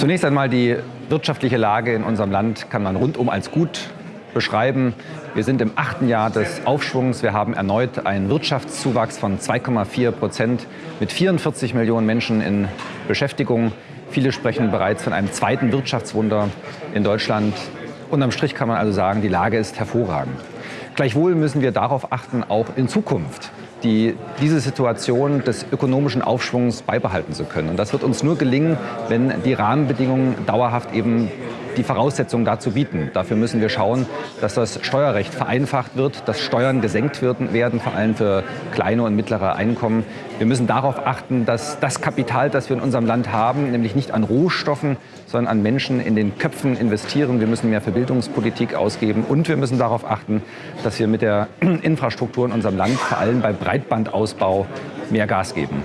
Zunächst einmal die wirtschaftliche Lage in unserem Land kann man rundum als gut beschreiben. Wir sind im achten Jahr des Aufschwungs. Wir haben erneut einen Wirtschaftszuwachs von 2,4 Prozent mit 44 Millionen Menschen in Beschäftigung. Viele sprechen bereits von einem zweiten Wirtschaftswunder in Deutschland. Unterm Strich kann man also sagen, die Lage ist hervorragend. Gleichwohl müssen wir darauf achten, auch in Zukunft die, diese Situation des ökonomischen Aufschwungs beibehalten zu können. Und das wird uns nur gelingen, wenn die Rahmenbedingungen dauerhaft eben die Voraussetzungen dazu bieten. Dafür müssen wir schauen, dass das Steuerrecht vereinfacht wird, dass Steuern gesenkt werden, vor allem für kleine und mittlere Einkommen. Wir müssen darauf achten, dass das Kapital, das wir in unserem Land haben, nämlich nicht an Rohstoffen, sondern an Menschen in den Köpfen investieren. Wir müssen mehr für Bildungspolitik ausgeben und wir müssen darauf achten, dass wir mit der Infrastruktur in unserem Land, vor allem bei Breitbandausbau, mehr Gas geben.